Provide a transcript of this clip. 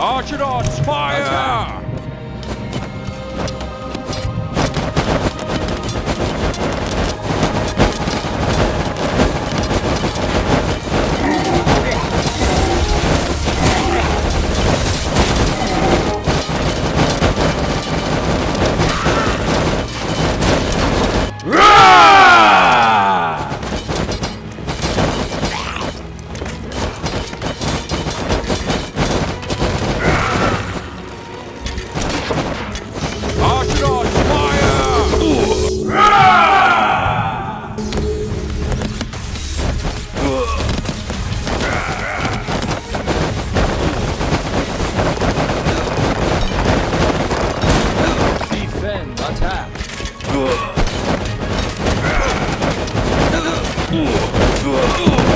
Archidons, fire! 으아. 으아. 으아.